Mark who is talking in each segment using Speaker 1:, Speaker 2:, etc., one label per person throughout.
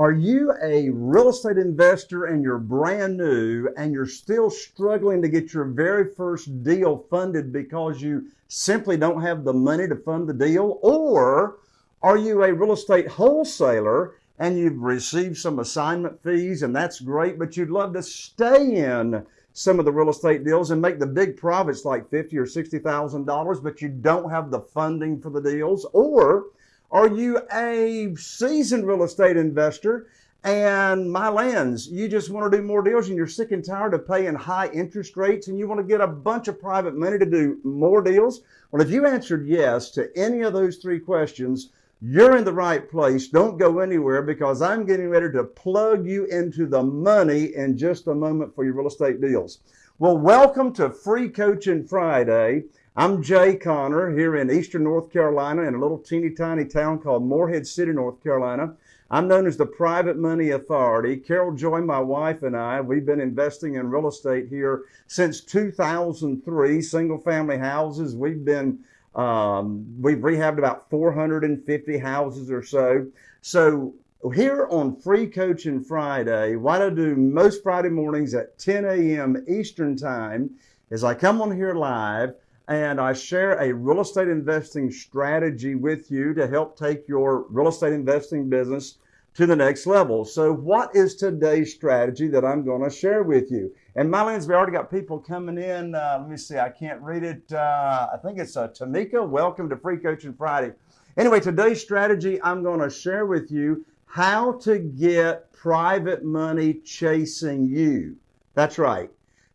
Speaker 1: Are you a real estate investor and you're brand new and you're still struggling to get your very first deal funded because you simply don't have the money to fund the deal? Or are you a real estate wholesaler and you've received some assignment fees and that's great, but you'd love to stay in some of the real estate deals and make the big profits like fifty or sixty thousand dollars, but you don't have the funding for the deals? Or are you a seasoned real estate investor and my lands, you just want to do more deals and you're sick and tired of paying high interest rates and you want to get a bunch of private money to do more deals? Well, if you answered yes to any of those three questions, you're in the right place. Don't go anywhere because I'm getting ready to plug you into the money in just a moment for your real estate deals. Well, welcome to Free Coaching Friday. I'm Jay Conner here in eastern North Carolina in a little teeny tiny town called Morehead City, North Carolina. I'm known as the Private Money Authority. Carol Joy, my wife, and I, we've been investing in real estate here since 2003, single family houses. We've been um, we've rehabbed about 450 houses or so. So here on Free Coaching Friday, what I do most Friday mornings at 10 a.m. Eastern Time is I come on here live and I share a real estate investing strategy with you to help take your real estate investing business to the next level. So, what is today's strategy that I'm going to share with you? And my lands, we already got people coming in. Uh, let me see, I can't read it. Uh, I think it's uh, Tamika. Welcome to Free Coaching Friday. Anyway, today's strategy, I'm going to share with you how to get private money chasing you. That's right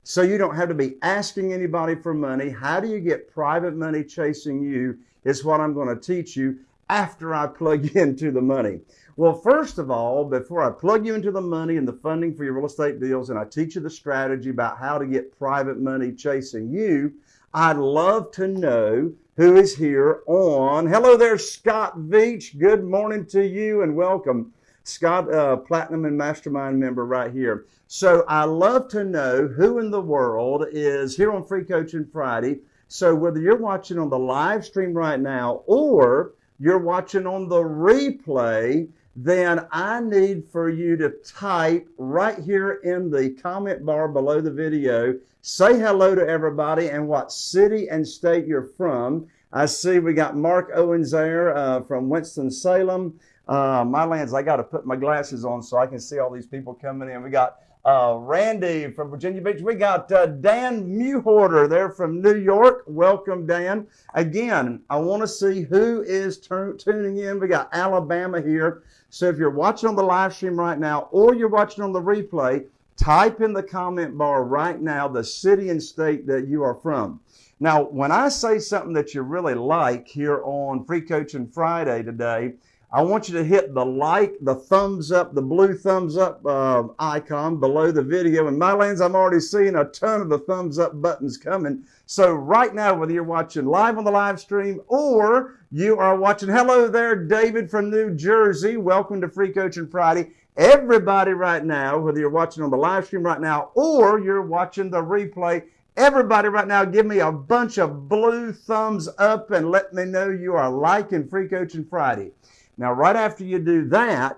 Speaker 1: so you don't have to be asking anybody for money. How do you get private money chasing you is what I'm going to teach you after I plug into the money. Well, first of all, before I plug you into the money and the funding for your real estate deals and I teach you the strategy about how to get private money chasing you, I'd love to know who is here on. Hello there, Scott Veach. Good morning to you and welcome. Scott, uh, Platinum and Mastermind member right here. So I love to know who in the world is here on Free Coaching Friday. So whether you're watching on the live stream right now or you're watching on the replay, then I need for you to type right here in the comment bar below the video, say hello to everybody and what city and state you're from. I see we got Mark Owens there uh, from Winston-Salem. Uh, my lands, I got to put my glasses on so I can see all these people coming in. We got uh, Randy from Virginia Beach. We got uh, Dan Muhorter there from New York. Welcome, Dan. Again, I want to see who is tuning in. We got Alabama here. So if you're watching on the live stream right now or you're watching on the replay, type in the comment bar right now the city and state that you are from. Now, when I say something that you really like here on Free Coaching Friday today, I want you to hit the like, the thumbs up, the blue thumbs up uh, icon below the video. And my lands, I'm already seeing a ton of the thumbs up buttons coming. So right now, whether you're watching live on the live stream or you are watching, hello there, David from New Jersey. Welcome to Free Coaching Friday. Everybody right now, whether you're watching on the live stream right now or you're watching the replay, Everybody right now, give me a bunch of blue thumbs up and let me know you are liking Free Coaching Friday. Now, right after you do that,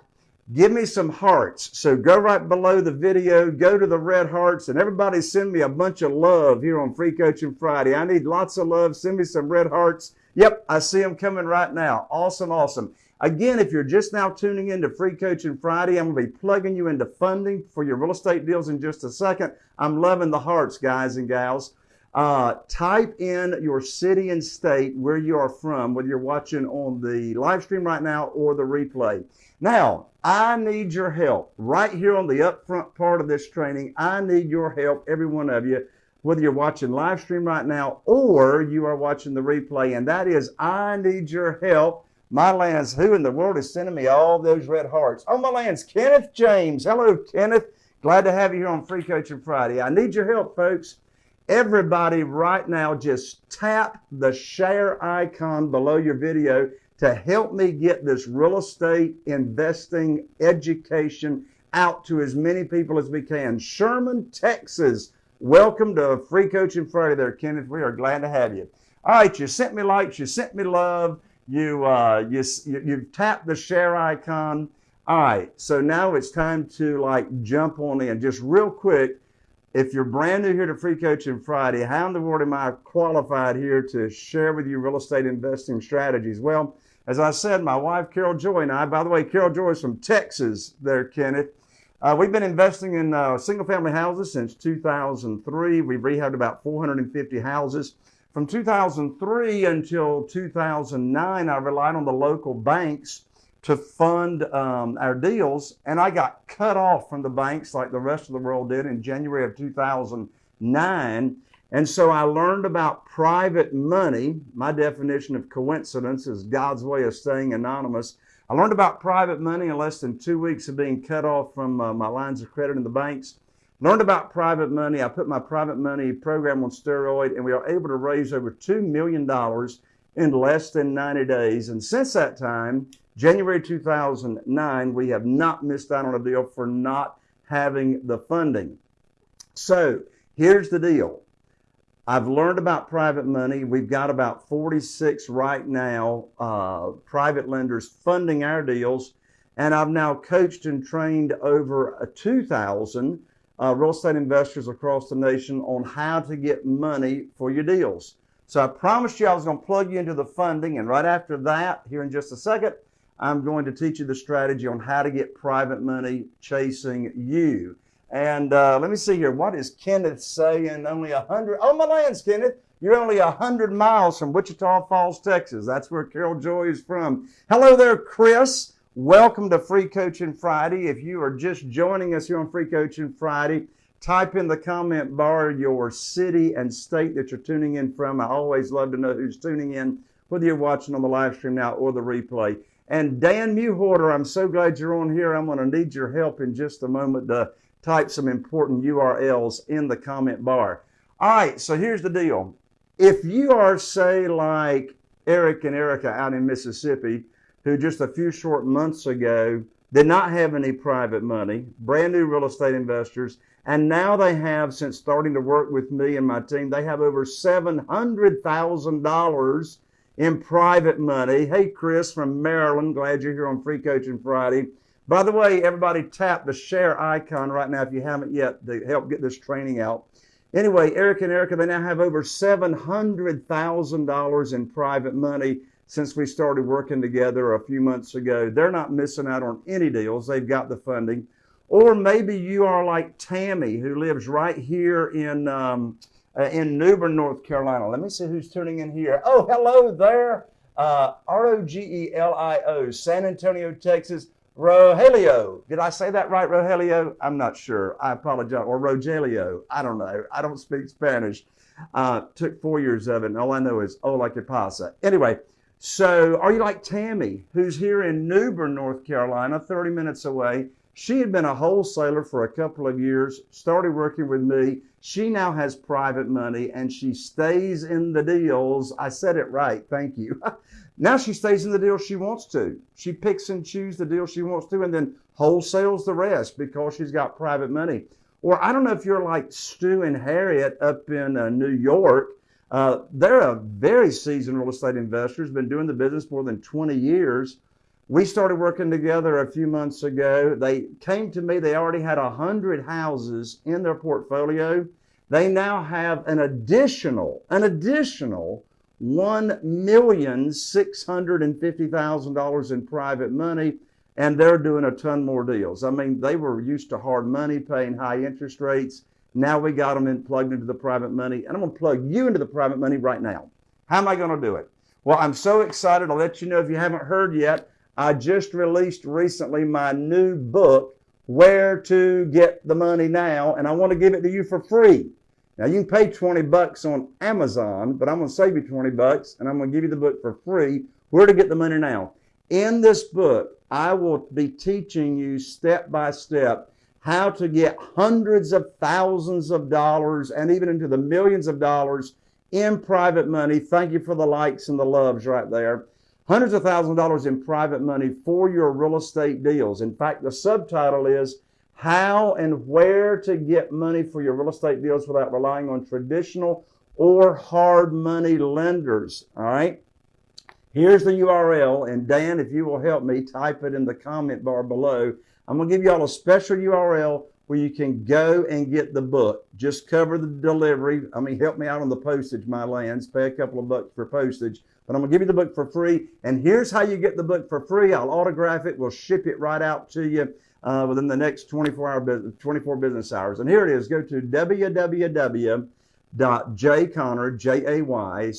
Speaker 1: give me some hearts. So go right below the video, go to the red hearts, and everybody send me a bunch of love here on Free Coaching Friday. I need lots of love. Send me some red hearts. Yep, I see them coming right now. Awesome, awesome. Again, if you're just now tuning in to Free Coaching Friday, I'm going to be plugging you into funding for your real estate deals in just a second. I'm loving the hearts, guys and gals. Uh, type in your city and state where you are from, whether you're watching on the live stream right now or the replay. Now, I need your help right here on the upfront part of this training. I need your help, every one of you, whether you're watching live stream right now or you are watching the replay. And that is, I need your help. My lands, who in the world is sending me all those red hearts? Oh, my lands, Kenneth James. Hello, Kenneth. Glad to have you here on Free Coaching Friday. I need your help, folks. Everybody right now just tap the share icon below your video to help me get this real estate investing education out to as many people as we can. Sherman, Texas. Welcome to Free Coaching Friday there, Kenneth. We are glad to have you. All right, you sent me likes, you sent me love, you, uh, you, you, you've tapped the share icon. All right, so now it's time to like jump on in. Just real quick, if you're brand new here to Free Coaching Friday, how in the world am I qualified here to share with you real estate investing strategies? Well, as I said, my wife Carol Joy and I, by the way, Carol Joy is from Texas there, Kenneth. Uh, we've been investing in uh, single family houses since 2003. We've rehabbed about 450 houses. From 2003 until 2009, I relied on the local banks to fund um, our deals, and I got cut off from the banks like the rest of the world did in January of 2009. And so I learned about private money. My definition of coincidence is God's way of staying anonymous. I learned about private money in less than two weeks of being cut off from uh, my lines of credit in the banks. Learned about private money. I put my private money program on steroid, and we are able to raise over $2 million in less than 90 days. And since that time, January 2009, we have not missed out on a deal for not having the funding. So here's the deal. I've learned about private money. We've got about 46 right now, uh, private lenders funding our deals. And I've now coached and trained over a 2,000 uh, real estate investors across the nation on how to get money for your deals. So I promised you I was going to plug you into the funding. And right after that, here in just a second, I'm going to teach you the strategy on how to get private money chasing you. And uh, let me see here. What is Kenneth saying? Only a hundred. Oh, my lands, Kenneth. You're only a hundred miles from Wichita Falls, Texas. That's where Carol Joy is from. Hello there, Chris. Welcome to Free Coaching Friday. If you are just joining us here on Free Coaching Friday, type in the comment bar your city and state that you're tuning in from. I always love to know who's tuning in, whether you're watching on the live stream now or the replay. And Dan Mewhorter, I'm so glad you're on here. I'm going to need your help in just a moment to type some important URLs in the comment bar. All right, so here's the deal. If you are, say, like Eric and Erica out in Mississippi, who just a few short months ago did not have any private money, brand new real estate investors, and now they have, since starting to work with me and my team, they have over $700,000 in private money. Hey, Chris from Maryland, glad you're here on Free Coaching Friday. By the way, everybody tap the share icon right now if you haven't yet to help get this training out. Anyway, Eric and Erica, they now have over $700,000 in private money since we started working together a few months ago. They're not missing out on any deals. They've got the funding. Or maybe you are like Tammy, who lives right here in um, uh, in New Bern, North Carolina. Let me see who's tuning in here. Oh, hello there. Uh, R O G E L I O, San Antonio, Texas. Rogelio. Did I say that right, Rogelio? I'm not sure. I apologize. Or Rogelio. I don't know. I don't speak Spanish. Uh, took four years of it, and all I know is hola que pasa. Anyway, so are you like Tammy, who's here in New Bern, North Carolina, 30 minutes away? She had been a wholesaler for a couple of years, started working with me. She now has private money and she stays in the deals. I said it right. Thank you. now she stays in the deals she wants to. She picks and chooses the deals she wants to and then wholesales the rest because she's got private money. Or I don't know if you're like Stu and Harriet up in uh, New York. Uh, they're a very seasoned real estate investors, been doing the business more than 20 years we started working together a few months ago. They came to me, they already had 100 houses in their portfolio. They now have an additional, an additional $1,650,000 in private money, and they're doing a ton more deals. I mean, they were used to hard money, paying high interest rates. Now we got them in, plugged into the private money, and I'm going to plug you into the private money right now. How am I going to do it? Well, I'm so excited. I'll let you know if you haven't heard yet. I just released recently my new book, Where to Get the Money Now, and I want to give it to you for free. Now you can pay 20 bucks on Amazon, but I'm going to save you 20 bucks and I'm going to give you the book for free, Where to Get the Money Now. In this book, I will be teaching you step by step how to get hundreds of thousands of dollars and even into the millions of dollars in private money. Thank you for the likes and the loves right there hundreds of thousands of dollars in private money for your real estate deals. In fact, the subtitle is How and Where to Get Money for Your Real Estate Deals Without Relying on Traditional or Hard Money Lenders. All right. Here's the URL, and Dan, if you will help me, type it in the comment bar below. I'm going to give you all a special URL where you can go and get the book. Just cover the delivery. I mean, help me out on the postage, my lands. Pay a couple of bucks for postage. But I'm going to give you the book for free. And here's how you get the book for free. I'll autograph it. We'll ship it right out to you uh, within the next 24 hour business, 24 business hours. And here it is. Go to www.jayconner, J-A-Y-C-O-N-N-E-R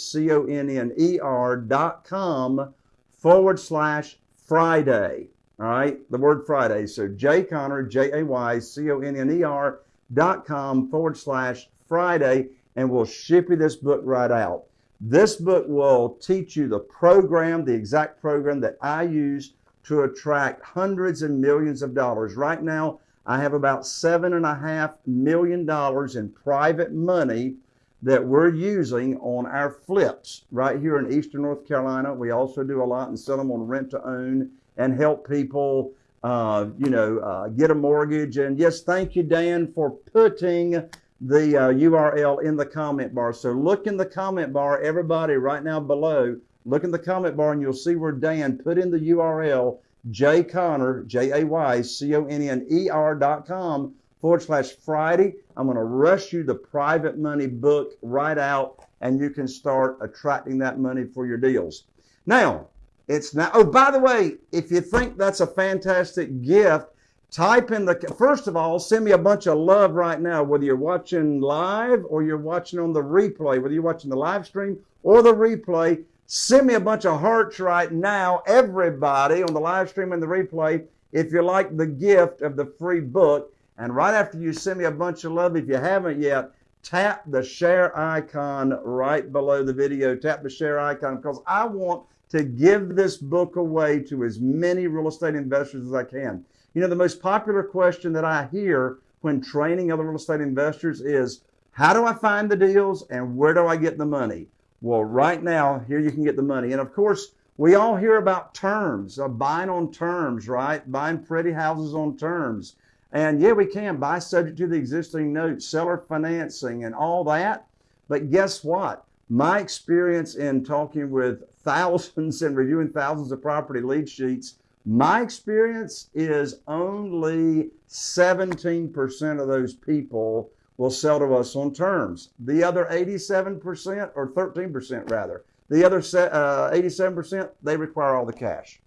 Speaker 1: dot com forward slash Friday. All right, the word Friday. So Jay Conner, J A Y C O N N E R dot com forward slash Friday, and we'll ship you this book right out. This book will teach you the program, the exact program that I use to attract hundreds and millions of dollars. Right now, I have about seven and a half million dollars in private money that we're using on our flips right here in Eastern North Carolina. We also do a lot and sell them on rent to own and help people, uh, you know, uh, get a mortgage. And yes, thank you, Dan, for putting the uh, URL in the comment bar. So look in the comment bar, everybody, right now below. Look in the comment bar and you'll see where Dan put in the URL, Jay Conner, J A Y C O N N E R dot com forward slash Friday. I'm going to rush you the private money book right out and you can start attracting that money for your deals. Now, it's now, oh, by the way, if you think that's a fantastic gift, type in the, first of all, send me a bunch of love right now, whether you're watching live or you're watching on the replay, whether you're watching the live stream or the replay. Send me a bunch of hearts right now, everybody on the live stream and the replay, if you like the gift of the free book. And right after you send me a bunch of love, if you haven't yet, tap the share icon right below the video. Tap the share icon because I want to give this book away to as many real estate investors as I can. You know, the most popular question that I hear when training other real estate investors is, how do I find the deals and where do I get the money? Well, right now, here you can get the money. And of course, we all hear about terms, uh, buying on terms, right? Buying pretty houses on terms. And yeah, we can buy subject to the existing note, seller financing, and all that. But guess what? My experience in talking with thousands and reviewing thousands of property lead sheets, my experience is only 17% of those people will sell to us on terms. The other 87%, or 13% rather, the other uh, 87%, they require all the cash.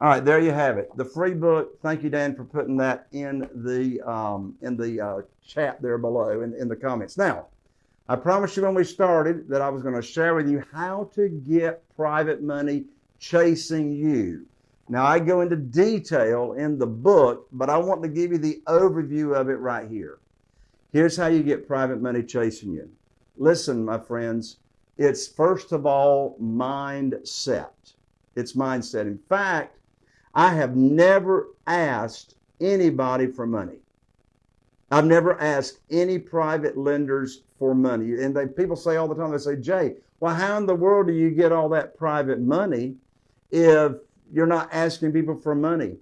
Speaker 1: All right, there you have it. The free book. Thank you, Dan, for putting that in the um, in the uh, chat there below in, in the comments. Now, I promised you when we started that I was going to share with you how to get private money chasing you. Now, I go into detail in the book, but I want to give you the overview of it right here. Here's how you get private money chasing you. Listen, my friends, it's first of all mindset. It's mindset. In fact, I have never asked anybody for money. I've never asked any private lenders for money. And they, people say all the time, they say, Jay, well, how in the world do you get all that private money if you're not asking people for money?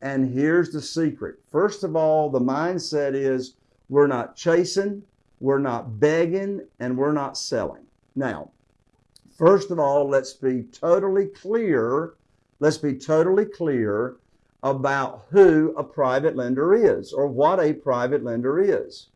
Speaker 1: And here's the secret. First of all, the mindset is we're not chasing, we're not begging, and we're not selling. Now, first of all, let's be totally clear. Let's be totally clear about who a private lender is or what a private lender is.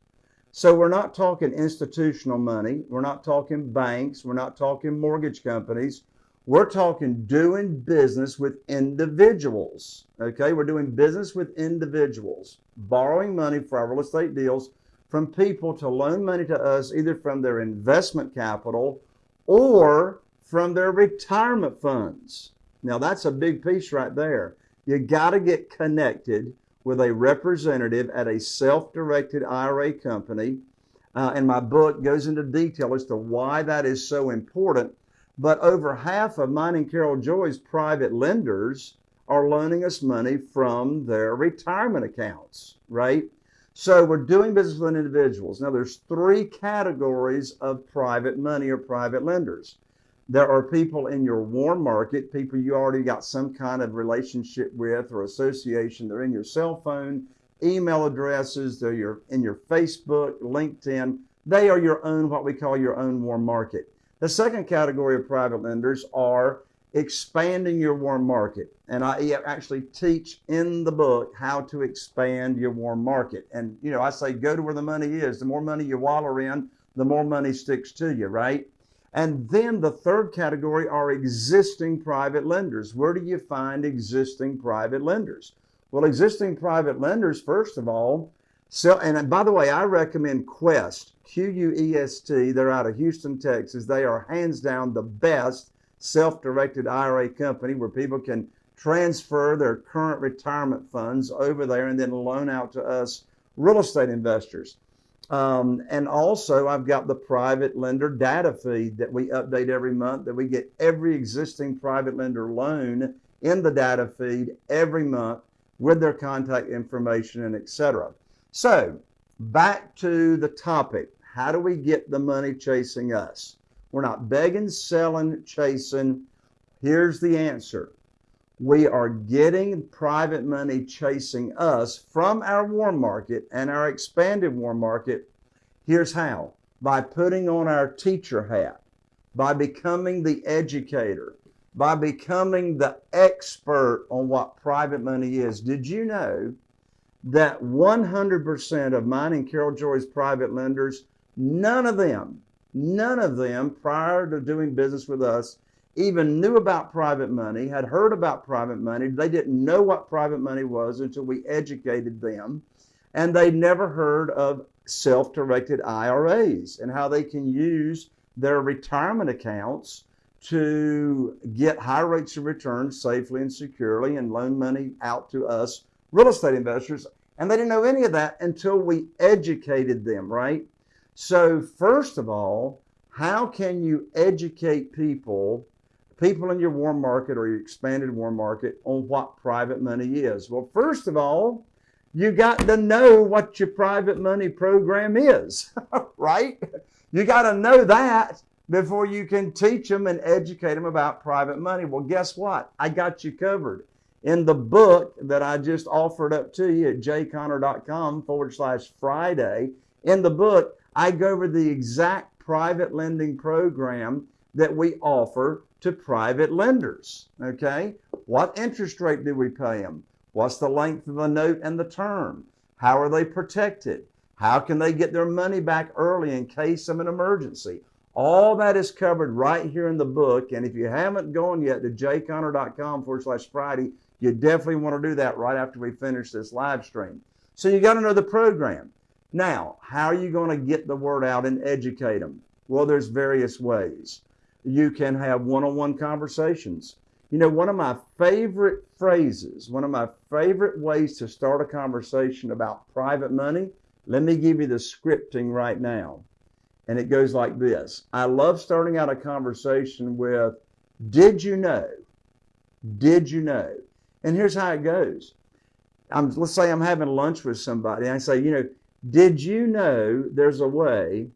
Speaker 1: So we're not talking institutional money. We're not talking banks. We're not talking mortgage companies. We're talking doing business with individuals. Okay, we're doing business with individuals, borrowing money for our real estate deals from people to loan money to us either from their investment capital or from their retirement funds. Now, that's a big piece right there. You got to get connected with a representative at a self directed IRA company. Uh, and my book goes into detail as to why that is so important. But over half of mine and Carol Joy's private lenders are loaning us money from their retirement accounts, right? So we're doing business with individuals. Now there's three categories of private money or private lenders. There are people in your warm market, people you already got some kind of relationship with or association. They're in your cell phone, email addresses, they're your, in your Facebook, LinkedIn. They are your own, what we call your own warm market. The second category of private lenders are expanding your warm market. And I actually teach in the book how to expand your warm market. And, you know, I say go to where the money is. The more money you wallow in, the more money sticks to you, right? And then the third category are existing private lenders. Where do you find existing private lenders? Well, existing private lenders, first of all, so, and by the way, I recommend Quest, Q U E S T. They're out of Houston, Texas. They are hands down the best self directed IRA company where people can transfer their current retirement funds over there and then loan out to us real estate investors. Um, and also, I've got the private lender data feed that we update every month that we get every existing private lender loan in the data feed every month with their contact information and etc. So, back to the topic. How do we get the money chasing us? We're not begging, selling, chasing. Here's the answer. We are getting private money chasing us from our warm market and our expanded warm market. Here's how by putting on our teacher hat, by becoming the educator, by becoming the expert on what private money is. Did you know that 100% of mine and Carol Joy's private lenders, none of them, none of them prior to doing business with us even knew about private money, had heard about private money. They didn't know what private money was until we educated them. And they never heard of self directed IRAs and how they can use their retirement accounts to get high rates of return safely and securely and loan money out to us real estate investors. And they didn't know any of that until we educated them, right? So, first of all, how can you educate people, people in your warm market or your expanded warm market, on what private money is? Well, first of all, you got to know what your private money program is, right? You got to know that before you can teach them and educate them about private money. Well, guess what? I got you covered. In the book that I just offered up to you at jayconner.com forward slash Friday, in the book, I go over the exact private lending program that we offer to private lenders. Okay? What interest rate do we pay them? What's the length of the note and the term? How are they protected? How can they get their money back early in case of an emergency? All that is covered right here in the book. And if you haven't gone yet to jayconner.com forward slash Friday, you definitely want to do that right after we finish this live stream. So you got to know the program. Now, how are you going to get the word out and educate them? Well, there's various ways. You can have one-on-one conversations. You know, one of my favorite phrases, one of my favorite ways to start a conversation about private money, let me give you the scripting right now. And it goes like this I love starting out a conversation with, Did you know? Did you know? And here's how it goes. I'm, let's say I'm having lunch with somebody. And I say, You know, did you know there's a way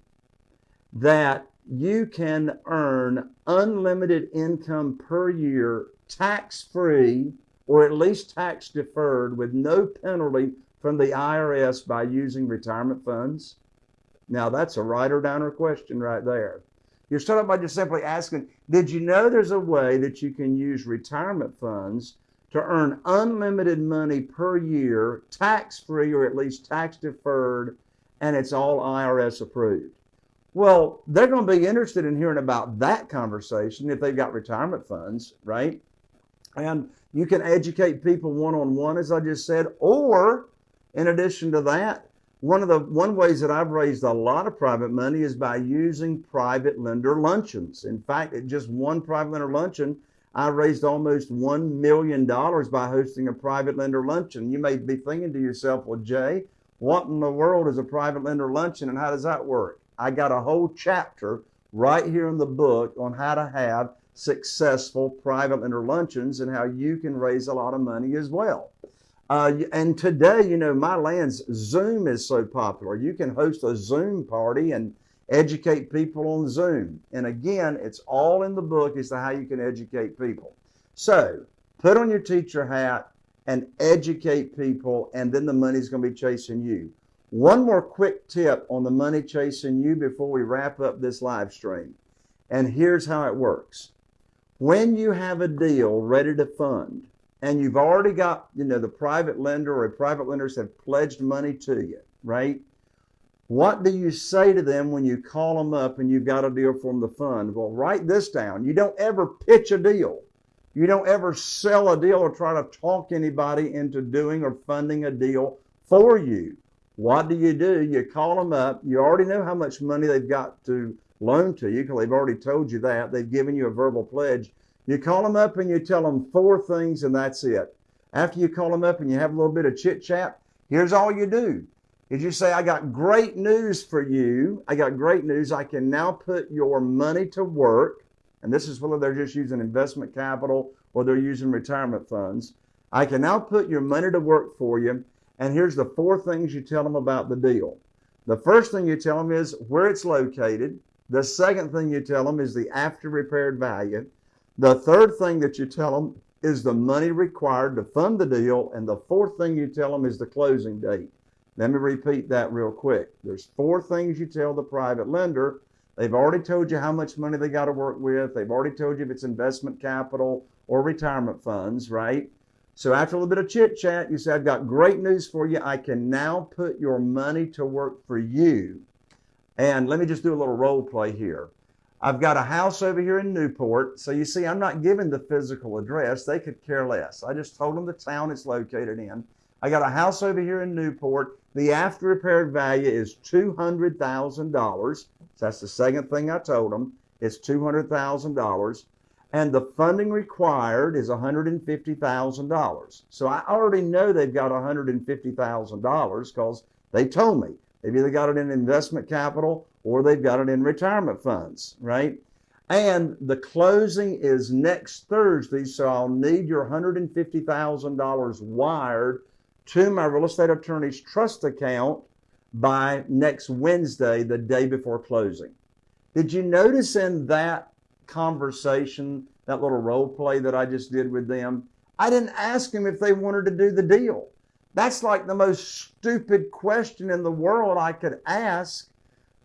Speaker 1: that you can earn unlimited income per year tax free or at least tax deferred with no penalty from the IRS by using retirement funds? Now, that's a or downer question right there. You start out by just simply asking, did you know there's a way that you can use retirement funds to earn unlimited money per year, tax free or at least tax deferred, and it's all IRS approved? Well, they're going to be interested in hearing about that conversation if they've got retirement funds, right? And you can educate people one on one, as I just said, or in addition to that, one of the one ways that I've raised a lot of private money is by using private lender luncheons. In fact, at just one private lender luncheon, I raised almost $1 million by hosting a private lender luncheon. You may be thinking to yourself, well, Jay, what in the world is a private lender luncheon and how does that work? I got a whole chapter right here in the book on how to have successful private lender luncheons and how you can raise a lot of money as well. Uh, and today, you know, my lands, Zoom is so popular. You can host a Zoom party and educate people on Zoom. And again, it's all in the book as to how you can educate people. So put on your teacher hat and educate people, and then the money's going to be chasing you. One more quick tip on the money chasing you before we wrap up this live stream. And here's how it works. when you have a deal ready to fund and you've already got, you know, the private lender or private lenders have pledged money to you, right? What do you say to them when you call them up and you've got a deal from the fund? Well, write this down. You don't ever pitch a deal. You don't ever sell a deal or try to talk anybody into doing or funding a deal for you. What do you do? You call them up. You already know how much money they've got to loan to you because they've already told you that. They've given you a verbal pledge. You call them up and you tell them four things and that's it. After you call them up and you have a little bit of chit chat, here's all you do is you say, I got great news for you. I got great news. I can now put your money to work. And this is whether they're just using investment capital or they're using retirement funds. I can now put your money to work for you. And here's the four things you tell them about the deal. The first thing you tell them is where it's located. The second thing you tell them is the after repaired value. The third thing that you tell them is the money required to fund the deal. And the fourth thing you tell them is the closing date. Let me repeat that real quick. There's four things you tell the private lender. They've already told you how much money they got to work with. They've already told you if it's investment capital or retirement funds, right? So after a little bit of chit chat, you say, I've got great news for you. I can now put your money to work for you. And let me just do a little role play here. I've got a house over here in Newport. So you see, I'm not giving the physical address. They could care less. I just told them the town it's located in. I got a house over here in Newport. The after repaired value is $200,000. So that's the second thing I told them. It's $200,000. And the funding required is $150,000. So I already know they've got $150,000 because they told me. They've either got it in investment capital or they've got it in retirement funds, right? And the closing is next Thursday, so I'll need your $150,000 wired to my real estate attorney's trust account by next Wednesday, the day before closing. Did you notice in that conversation, that little role play that I just did with them? I didn't ask them if they wanted to do the deal. That's like the most stupid question in the world I could ask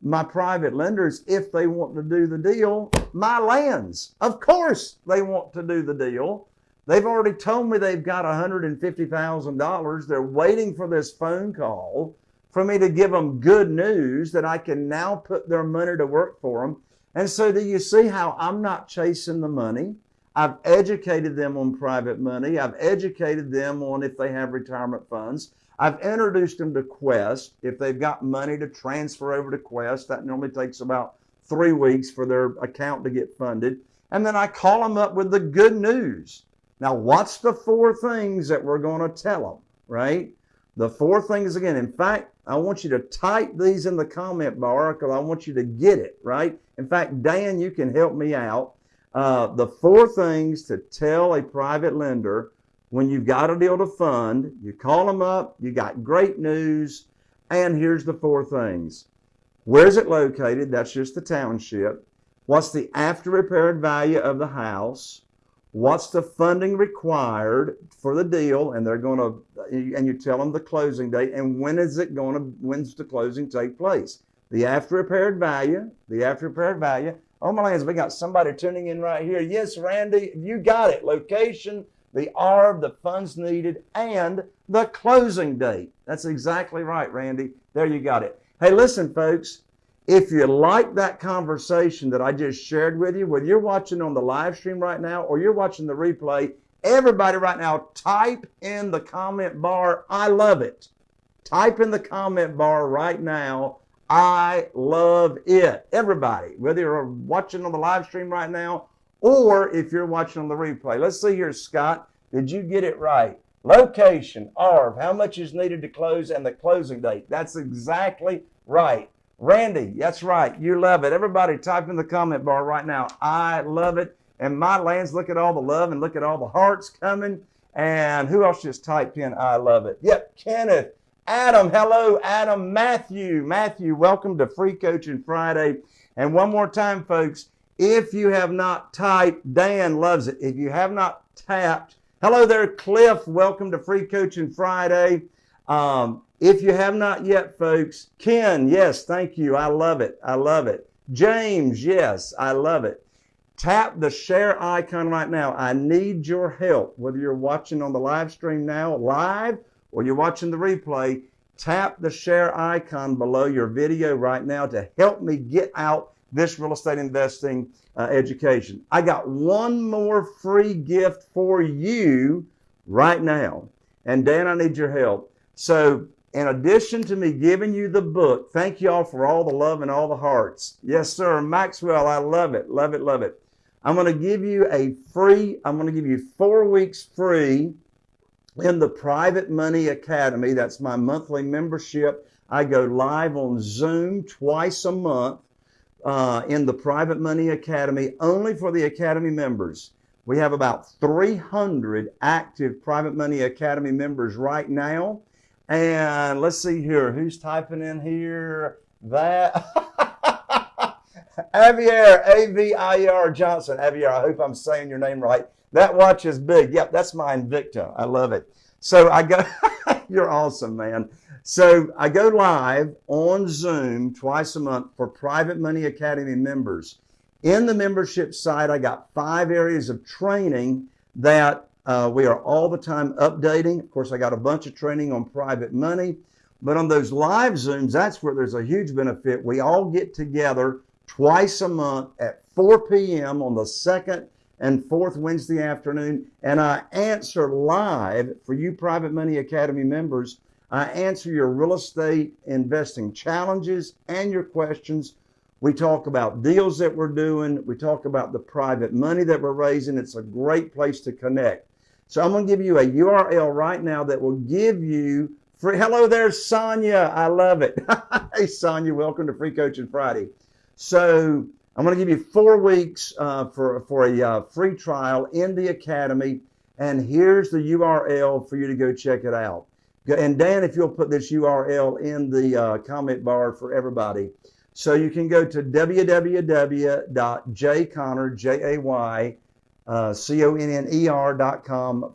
Speaker 1: my private lenders if they want to do the deal. My lands, of course, they want to do the deal. They've already told me they've got $150,000. They're waiting for this phone call for me to give them good news that I can now put their money to work for them. And so, do you see how I'm not chasing the money? I've educated them on private money. I've educated them on if they have retirement funds. I've introduced them to Quest. If they've got money to transfer over to Quest, that normally takes about three weeks for their account to get funded. And then I call them up with the good news. Now, what's the four things that we're going to tell them, right? The four things again. In fact, I want you to type these in the comment bar because I want you to get it, right? In fact, Dan, you can help me out. Uh, the four things to tell a private lender when you've got a deal to fund, you call them up, you got great news, and here's the four things. Where's it located? That's just the township. What's the after repaired value of the house? what's the funding required for the deal and they're going to and you tell them the closing date and when is it going to when's the closing take place the after repaired value the after repaired value. Oh my lands we got somebody tuning in right here. Yes randy you got it. Location the ARV the funds needed and the closing date. That's exactly right randy. There you got it. Hey listen folks if you like that conversation that I just shared with you, whether you're watching on the live stream right now or you're watching the replay, everybody right now type in the comment bar, I love it. Type in the comment bar right now, I love it. Everybody, whether you're watching on the live stream right now or if you're watching on the replay. Let's see here, Scott. Did you get it right? Location, ARV, how much is needed to close, and the closing date. That's exactly right. Randy, that's right. You love it. Everybody type in the comment bar right now. I love it. And my lands, look at all the love and look at all the hearts coming. And who else just typed in I love it? Yep, Kenneth. Adam, hello, Adam. Matthew, Matthew, welcome to Free Coaching Friday. And one more time, folks, if you have not typed, Dan loves it. If you have not tapped, hello there, Cliff. Welcome to Free Coaching Friday. Um, if you have not yet, folks, Ken, yes, thank you. I love it. I love it. James, yes, I love it. Tap the share icon right now. I need your help. Whether you're watching on the live stream now, live, or you're watching the replay, tap the share icon below your video right now to help me get out this real estate investing uh, education. I got one more free gift for you right now. And Dan, I need your help. So, in addition to me giving you the book, thank y'all for all the love and all the hearts. Yes, sir. Maxwell, I love it. Love it. Love it. I'm going to give you a free, I'm going to give you four weeks free in the Private Money Academy. That's my monthly membership. I go live on Zoom twice a month uh, in the Private Money Academy only for the Academy members. We have about 300 active Private Money Academy members right now. And let's see here. Who's typing in here? That. Avier, A-V-I-E-R Johnson. Avier, I hope I'm saying your name right. That watch is big. Yep, that's my Invicta. I love it. So I go, you're awesome, man. So I go live on Zoom twice a month for Private Money Academy members. In the membership site, I got five areas of training that uh, we are all the time updating. Of course, I got a bunch of training on private money, but on those live Zooms, that's where there's a huge benefit. We all get together twice a month at 4 p.m. on the second and fourth Wednesday afternoon, and I answer live for you Private Money Academy members. I answer your real estate investing challenges and your questions. We talk about deals that we're doing. We talk about the private money that we're raising. It's a great place to connect. So I'm going to give you a URL right now that will give you free. Hello there, Sonia. I love it. hey, Sonia, welcome to Free Coaching Friday. So I'm going to give you four weeks uh, for, for a uh, free trial in the Academy. And here's the URL for you to go check it out. And Dan, if you'll put this URL in the uh, comment bar for everybody. So you can go to www.jayconner, J-A-Y, uh,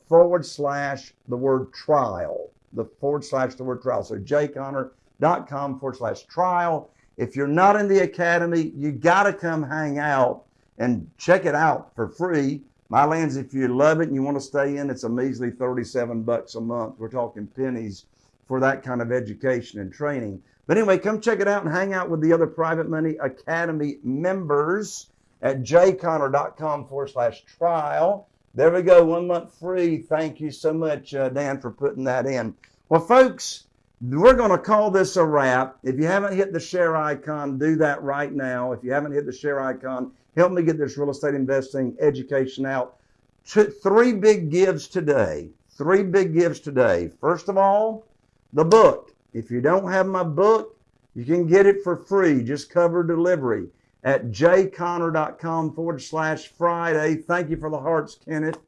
Speaker 1: forward slash the word trial, the forward slash the word trial. So jayconner.com forward slash trial. If you're not in the academy, you got to come hang out and check it out for free. My lands, if you love it and you want to stay in, it's a measly 37 bucks a month. We're talking pennies for that kind of education and training. But anyway, come check it out and hang out with the other Private Money Academy members at jayconner.com forward slash trial. There we go, one month free. Thank you so much, uh, Dan, for putting that in. Well, folks, we're going to call this a wrap. If you haven't hit the share icon, do that right now. If you haven't hit the share icon, help me get this real estate investing education out. three big gives today. Three big gives today. First of all, the book. If you don't have my book, you can get it for free. Just cover delivery at jayconner.com forward slash Friday. Thank you for the hearts, Kenneth.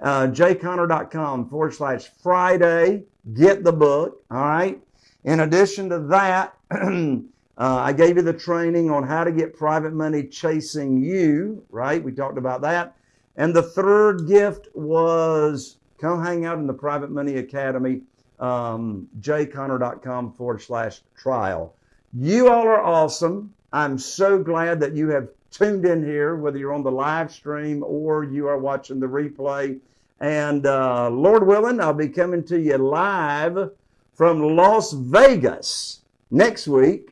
Speaker 1: Uh, jayconner.com forward slash Friday get the book. All right. In addition to that, uh, I gave you the training on how to get private money chasing you. Right. We talked about that. And the third gift was come hang out in the Private Money Academy, um, jayconner.com forward slash trial. You all are awesome. I'm so glad that you have tuned in here, whether you're on the live stream or you are watching the replay. And uh, Lord willing, I'll be coming to you live from Las Vegas next week.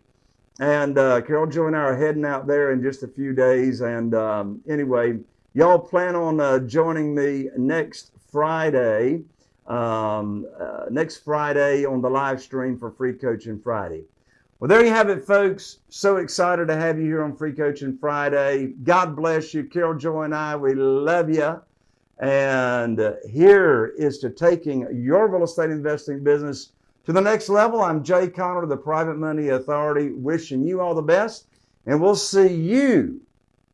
Speaker 1: And uh, Carol Joy and I are heading out there in just a few days. And um, anyway, y'all plan on uh, joining me next Friday, um, uh, next Friday on the live stream for Free Coaching Friday. Well, there you have it, folks. So excited to have you here on Free Coaching Friday. God bless you. Carol Joy and I, we love you. And here is to taking your real estate investing business to the next level. I'm Jay Conner, the Private Money Authority, wishing you all the best. And we'll see you,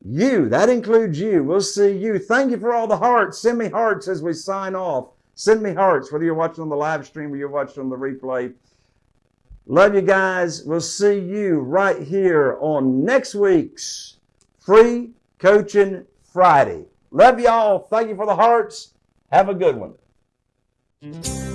Speaker 1: you, that includes you. We'll see you. Thank you for all the hearts. Send me hearts as we sign off. Send me hearts, whether you're watching on the live stream or you're watching on the replay. Love you guys. We'll see you right here on next week's Free Coaching Friday. Love y'all. Thank you for the hearts. Have a good one. Mm-hmm.